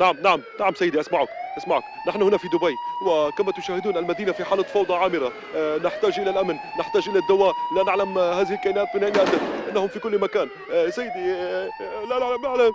نعم نعم. نعم سيدي أسمعك أسمعك. نحن هنا في دبي وكما تشاهدون المدينة في حالة فوضى عامرة. آه، نحتاج إلى الأمن نحتاج إلى الدواء. لا نعلم هذه الكائنات من أين أتت. إنهم في كل مكان. آه، سيدي آه، لا لا أعلم